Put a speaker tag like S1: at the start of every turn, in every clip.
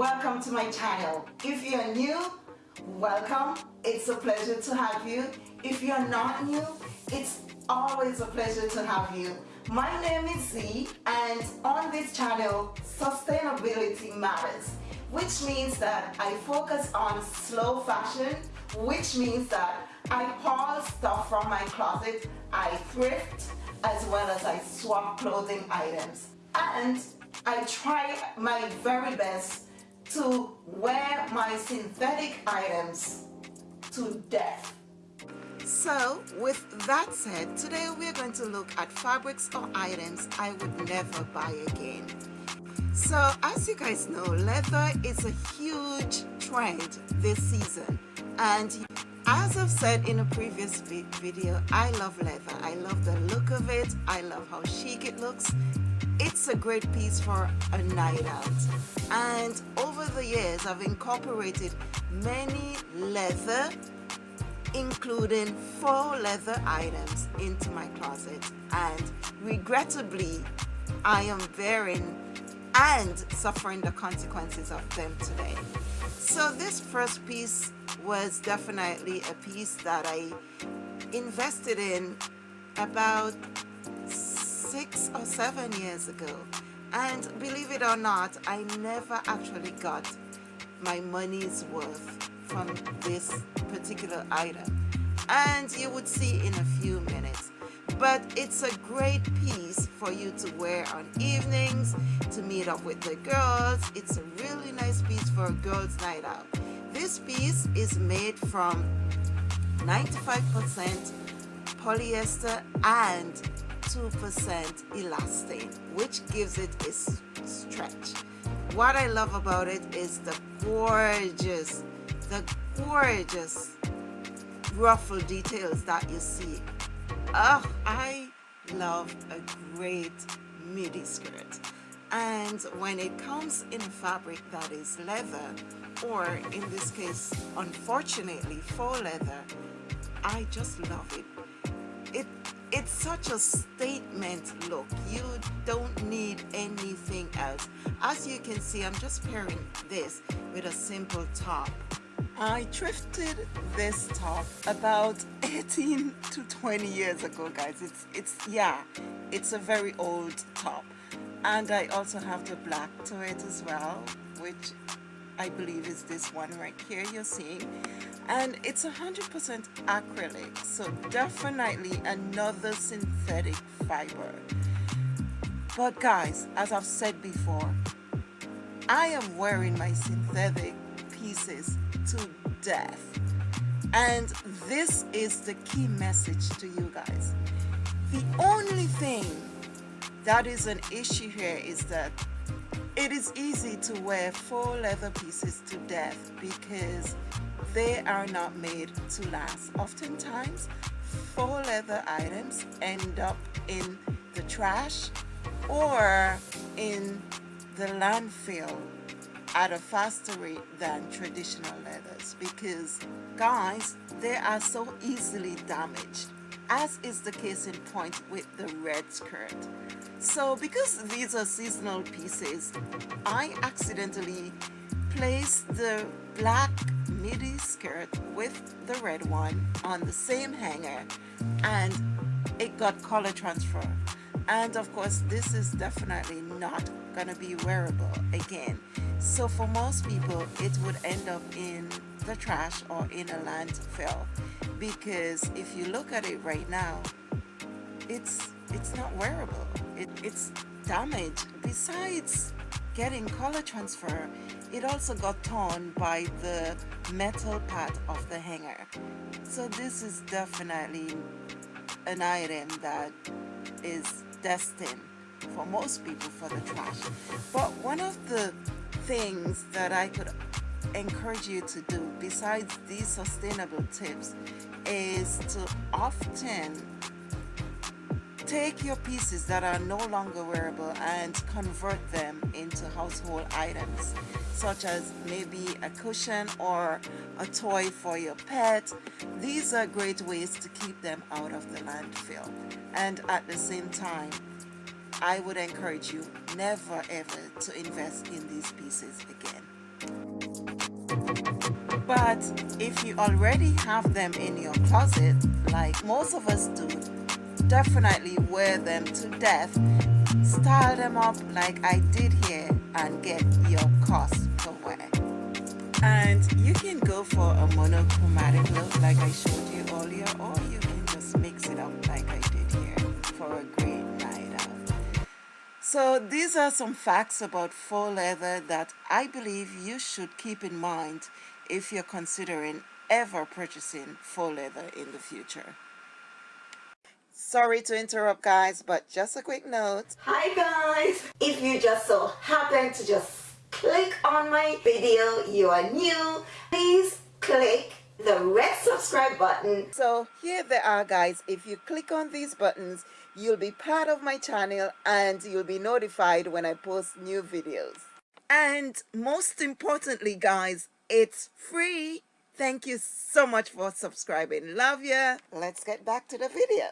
S1: welcome to my channel. If you're new, welcome. It's a pleasure to have you. If you're not new, it's always a pleasure to have you. My name is Z and on this channel, sustainability matters, which means that I focus on slow fashion, which means that I haul stuff from my closet, I thrift, as well as I swap clothing items. And I try my very best to wear my synthetic items to death. So with that said, today we're going to look at fabrics or items I would never buy again. So as you guys know, leather is a huge trend this season and as I've said in a previous video, I love leather. I love the look of it. I love how chic it looks. It's a great piece for a night out. And the years, I've incorporated many leather, including faux leather items into my closet. And regrettably, I am bearing and suffering the consequences of them today. So this first piece was definitely a piece that I invested in about six or seven years ago and believe it or not I never actually got my money's worth from this particular item. And you would see in a few minutes. But it's a great piece for you to wear on evenings to meet up with the girls. It's a really nice piece for a girls night out. This piece is made from 95% polyester and 2% elastane which gives it a stretch. What I love about it is the gorgeous the gorgeous ruffle details that you see. Oh I love a great midi skirt. And when it comes in a fabric that is leather or in this case unfortunately faux leather I just love it. It it's such a statement. Look you don't need anything else. As you can see I'm just pairing this with a simple top. I thrifted this top about 18 to 20 years ago guys. It's it's yeah it's a very old top. And I also have the black to it as well which I believe is this one right here you're seeing. And it's 100% acrylic so definitely another synthetic fiber. But guys as I've said before I am wearing my synthetic pieces to death. And this is the key message to you guys. The only thing that is an issue here is that it is easy to wear faux leather pieces to death because they are not made to last. Oftentimes, faux leather items end up in the trash or in the landfill at a faster rate than traditional leathers because guys they are so easily damaged as is the case in point with the red skirt so because these are seasonal pieces, I accidentally placed the black midi skirt with the red one on the same hanger and it got color transfer. And of course this is definitely not gonna be wearable again. So for most people it would end up in the trash or in a landfill because if you look at it right now it's it's not wearable it, it's damaged. Besides getting color transfer it also got torn by the metal part of the hanger. So this is definitely an item that is destined for most people for the trash. But one of the things that I could encourage you to do besides these sustainable tips is to often take your pieces that are no longer wearable and convert them into household items such as maybe a cushion or a toy for your pet. These are great ways to keep them out of the landfill. And at the same time I would encourage you never ever to invest in these pieces again. But if you already have them in your closet, like most of us do, definitely wear them to death. Style them up like I did here and get your cost per wear. And you can go for a monochromatic look like I showed you earlier or you can just mix it up like I did here for a great night out. So these are some facts about faux leather that I believe you should keep in mind if you're considering ever purchasing faux leather in the future. Sorry to interrupt guys, but just a quick note.
S2: Hi guys! If you just so happen to just click on my video, you are new, please click the red subscribe button.
S1: So here they are guys, if you click on these buttons, you'll be part of my channel and you'll be notified when I post new videos. And most importantly guys, it's free. Thank you so much for subscribing. Love ya. Let's get back to the video.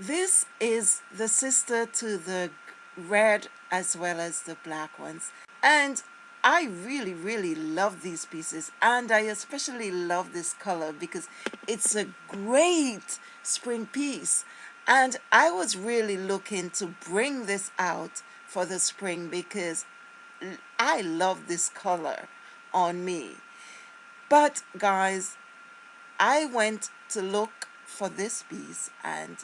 S1: This is the sister to the red as well as the black ones. And I really, really love these pieces. And I especially love this color because it's a great spring piece. And I was really looking to bring this out for the spring because I love this color on me. But guys, I went to look for this piece and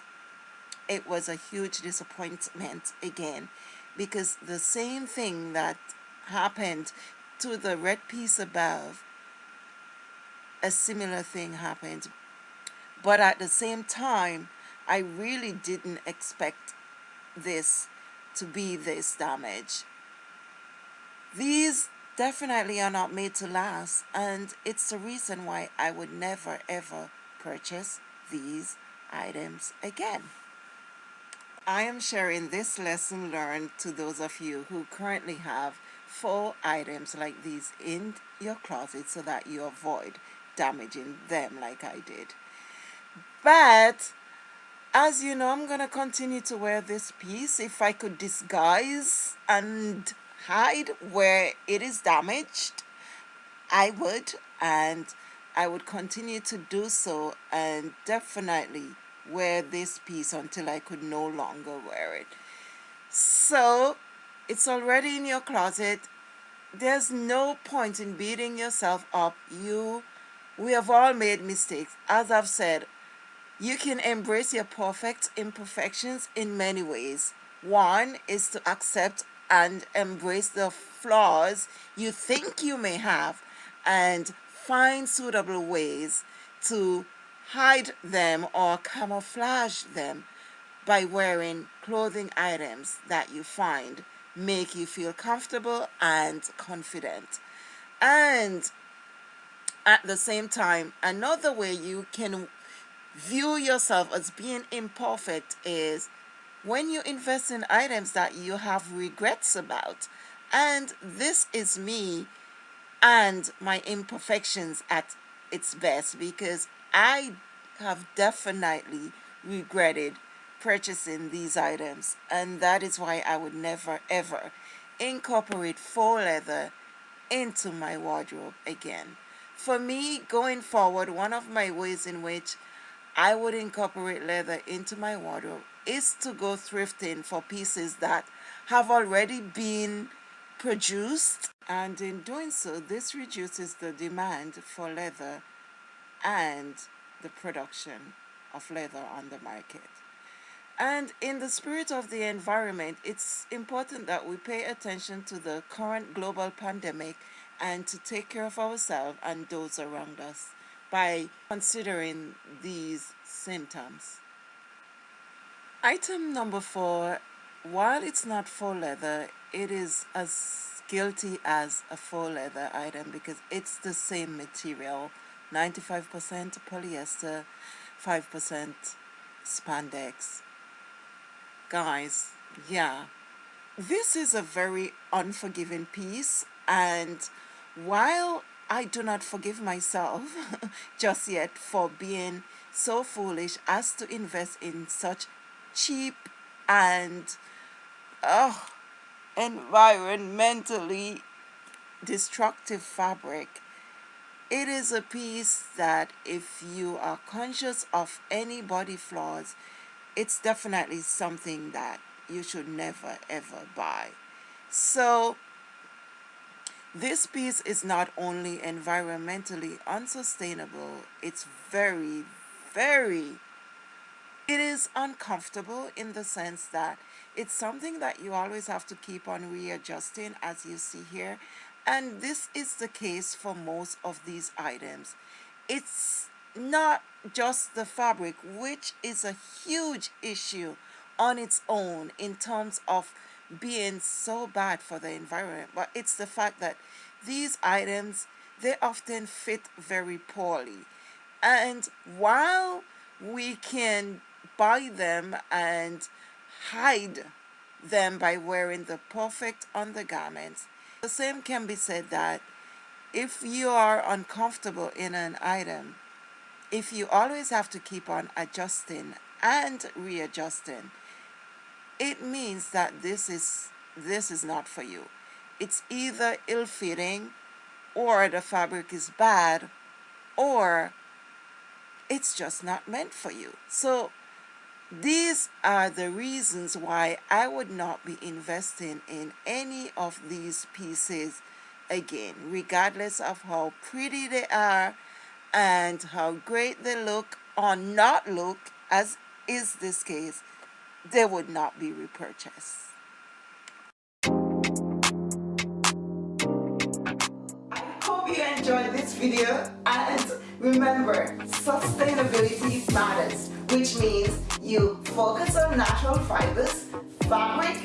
S1: it was a huge disappointment again because the same thing that happened to the red piece above a similar thing happened but at the same time I really didn't expect this to be this damage these definitely are not made to last and it's the reason why I would never ever purchase these items again. I am sharing this lesson learned to those of you who currently have four items like these in your closet so that you avoid damaging them like I did. But as you know, I'm going to continue to wear this piece if I could disguise and hide where it is damaged I would and I would continue to do so and definitely wear this piece until I could no longer wear it. So it's already in your closet. There's no point in beating yourself up. You we have all made mistakes. As I've said you can embrace your perfect imperfections in many ways. One is to accept and embrace the flaws you think you may have and find suitable ways to hide them or camouflage them by wearing clothing items that you find make you feel comfortable and confident and at the same time another way you can view yourself as being imperfect is when you invest in items that you have regrets about. And this is me and my imperfections at its best because I have definitely regretted purchasing these items and that is why I would never ever incorporate faux leather into my wardrobe again. For me, going forward, one of my ways in which I would incorporate leather into my wardrobe is to go thrifting for pieces that have already been produced and in doing so this reduces the demand for leather and the production of leather on the market. And in the spirit of the environment, it's important that we pay attention to the current global pandemic and to take care of ourselves and those around us by considering these symptoms. Item number four, while it's not faux leather, it is as guilty as a faux leather item because it's the same material, 95% polyester, 5% spandex. Guys, yeah, this is a very unforgiving piece and while I do not forgive myself just yet for being so foolish as to invest in such cheap and oh, environmentally destructive fabric it is a piece that if you are conscious of any body flaws it's definitely something that you should never ever buy. So this piece is not only environmentally unsustainable it's very very it is uncomfortable in the sense that it's something that you always have to keep on readjusting as you see here and this is the case for most of these items. It's not just the fabric which is a huge issue on its own in terms of being so bad for the environment. But it's the fact that these items they often fit very poorly. And while we can buy them and hide them by wearing the perfect undergarments the same can be said that if you are uncomfortable in an item, if you always have to keep on adjusting and readjusting, it means that this is this is not for you. It's either ill-fitting or the fabric is bad or it's just not meant for you. So these are the reasons why I would not be investing in any of these pieces again, regardless of how pretty they are and how great they look or not look, as is this case, they would not be repurchased. I hope you enjoyed this video and remember, sustainability matters which means you focus on natural fibers, fabric,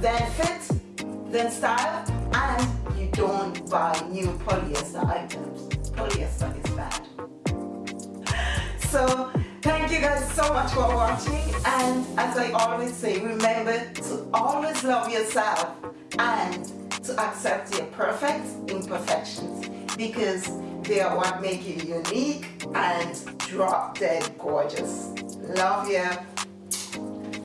S1: then fit, then style, and you don't buy new polyester items. Polyester is bad. So thank you guys so much for watching and as I always say, remember to always love yourself and to accept your perfect imperfections because they are what make you unique and drop dead gorgeous. Love you.